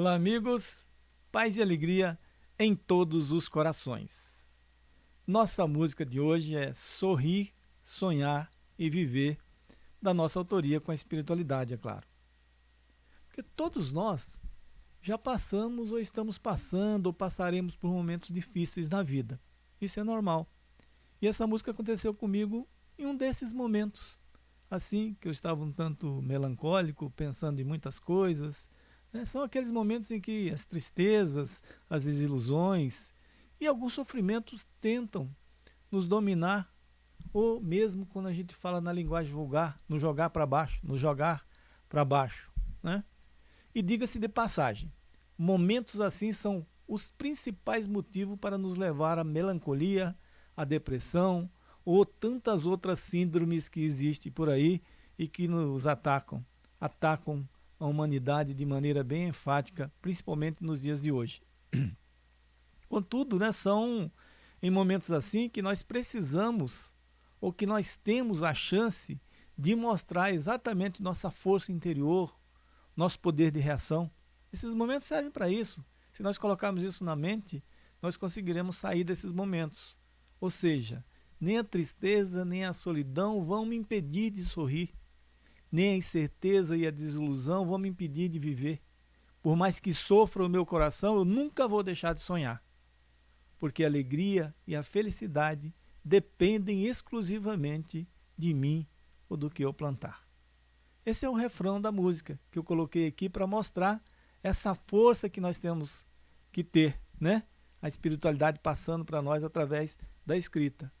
Olá, amigos. Paz e alegria em todos os corações. Nossa música de hoje é Sorrir, Sonhar e Viver, da nossa autoria com a espiritualidade, é claro. Porque todos nós já passamos ou estamos passando ou passaremos por momentos difíceis na vida. Isso é normal. E essa música aconteceu comigo em um desses momentos. Assim que eu estava um tanto melancólico, pensando em muitas coisas, né? São aqueles momentos em que as tristezas, as desilusões e alguns sofrimentos tentam nos dominar, ou mesmo quando a gente fala na linguagem vulgar, nos jogar para baixo, nos jogar para baixo. Né? E diga-se de passagem, momentos assim são os principais motivos para nos levar à melancolia, à depressão ou tantas outras síndromes que existem por aí e que nos atacam, atacam a humanidade de maneira bem enfática, principalmente nos dias de hoje. Contudo, né, são em momentos assim que nós precisamos ou que nós temos a chance de mostrar exatamente nossa força interior, nosso poder de reação. Esses momentos servem para isso. Se nós colocarmos isso na mente, nós conseguiremos sair desses momentos. Ou seja, nem a tristeza, nem a solidão vão me impedir de sorrir nem a incerteza e a desilusão vão me impedir de viver. Por mais que sofra o meu coração, eu nunca vou deixar de sonhar. Porque a alegria e a felicidade dependem exclusivamente de mim ou do que eu plantar. Esse é o refrão da música que eu coloquei aqui para mostrar essa força que nós temos que ter, né? A espiritualidade passando para nós através da escrita.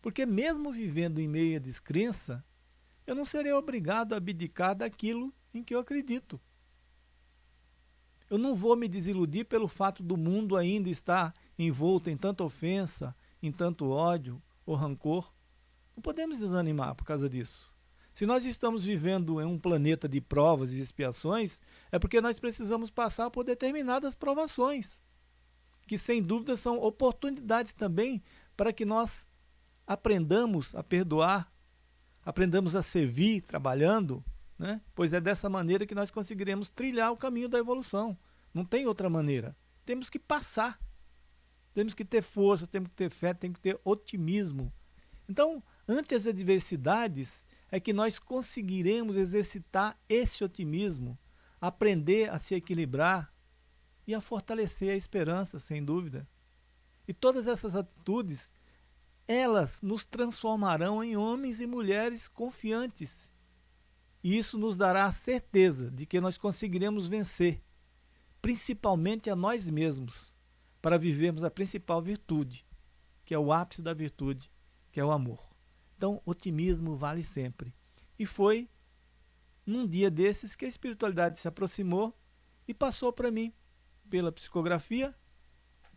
Porque mesmo vivendo em meio à descrença, eu não serei obrigado a abdicar daquilo em que eu acredito. Eu não vou me desiludir pelo fato do mundo ainda estar envolto em tanta ofensa, em tanto ódio ou rancor. Não podemos desanimar por causa disso. Se nós estamos vivendo em um planeta de provas e expiações, é porque nós precisamos passar por determinadas provações, que sem dúvida são oportunidades também para que nós aprendamos a perdoar, aprendamos a servir trabalhando, né? pois é dessa maneira que nós conseguiremos trilhar o caminho da evolução. Não tem outra maneira. Temos que passar. Temos que ter força, temos que ter fé, temos que ter otimismo. Então, ante as adversidades, é que nós conseguiremos exercitar esse otimismo, aprender a se equilibrar e a fortalecer a esperança, sem dúvida. E todas essas atitudes elas nos transformarão em homens e mulheres confiantes. E isso nos dará a certeza de que nós conseguiremos vencer, principalmente a nós mesmos, para vivermos a principal virtude, que é o ápice da virtude, que é o amor. Então, otimismo vale sempre. E foi num dia desses que a espiritualidade se aproximou e passou para mim, pela psicografia,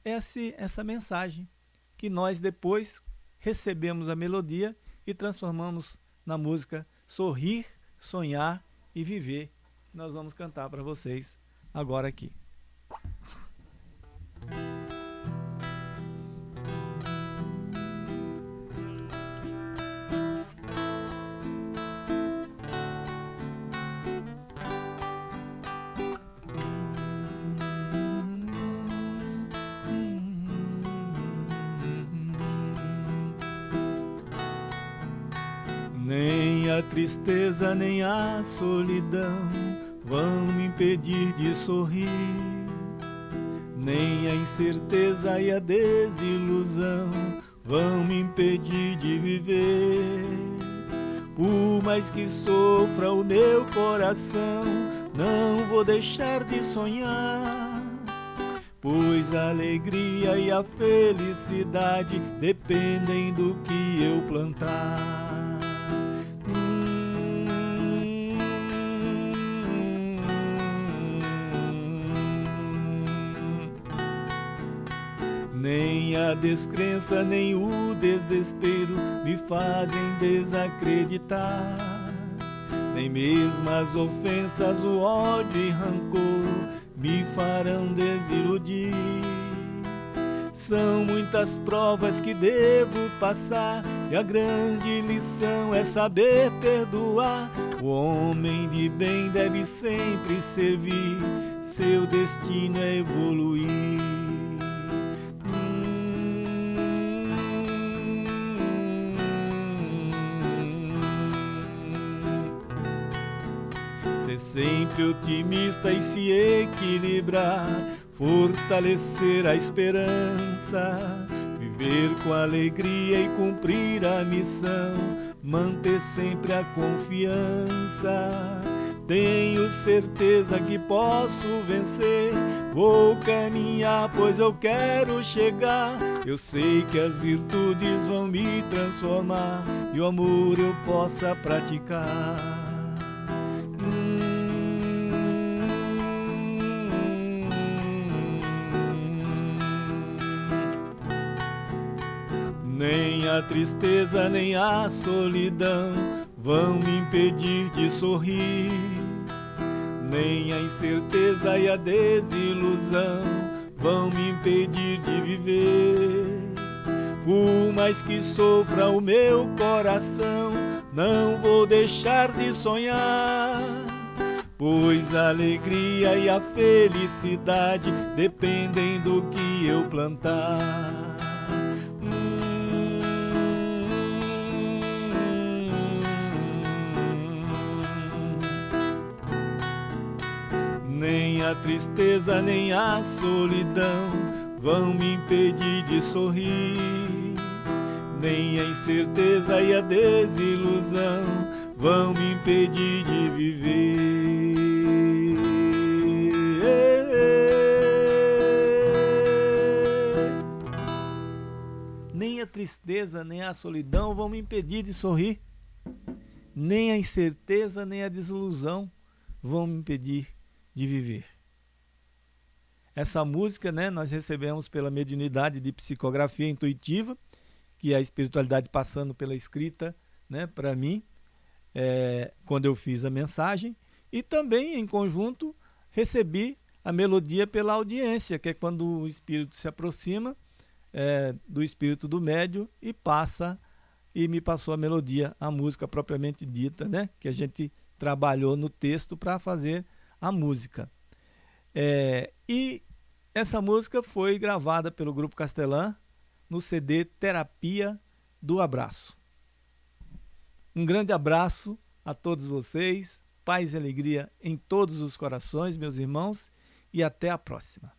essa, essa mensagem, que nós depois, recebemos a melodia e transformamos na música Sorrir, Sonhar e Viver. Nós vamos cantar para vocês agora aqui. Nem a tristeza nem a solidão vão me impedir de sorrir, nem a incerteza e a desilusão vão me impedir de viver. Por mais que sofra o meu coração, não vou deixar de sonhar. Pois a alegria e a felicidade dependem do que eu plantar. A descrença, nem o desespero me fazem desacreditar. Nem mesmo as ofensas, o ódio e rancor me farão desiludir. São muitas provas que devo passar, e a grande lição é saber perdoar. O homem de bem deve sempre servir, seu destino é evoluir. Ser sempre otimista e se equilibrar, fortalecer a esperança, viver com alegria e cumprir a missão, manter sempre a confiança. Tenho certeza que posso vencer. Vou caminhar, pois eu quero chegar. Eu sei que as virtudes vão me transformar e o amor eu possa praticar. A tristeza, nem a solidão vão me impedir de sorrir. Nem a incerteza e a desilusão vão me impedir de viver. Por mais que sofra o meu coração, não vou deixar de sonhar. Pois a alegria e a felicidade dependem do que eu plantar. Nem a tristeza, nem a solidão vão me impedir de sorrir. Nem a incerteza e a desilusão vão me impedir de viver. Nem a tristeza, nem a solidão vão me impedir de sorrir. Nem a incerteza, nem a desilusão vão me impedir de viver. Essa música, né, nós recebemos pela mediunidade de psicografia intuitiva, que é a espiritualidade passando pela escrita, né, para mim, é, quando eu fiz a mensagem, e também em conjunto recebi a melodia pela audiência, que é quando o espírito se aproxima é, do espírito do médio e passa e me passou a melodia, a música propriamente dita, né, que a gente trabalhou no texto para fazer a música. É, e essa música foi gravada pelo Grupo Castelã no CD Terapia do Abraço. Um grande abraço a todos vocês, paz e alegria em todos os corações, meus irmãos, e até a próxima.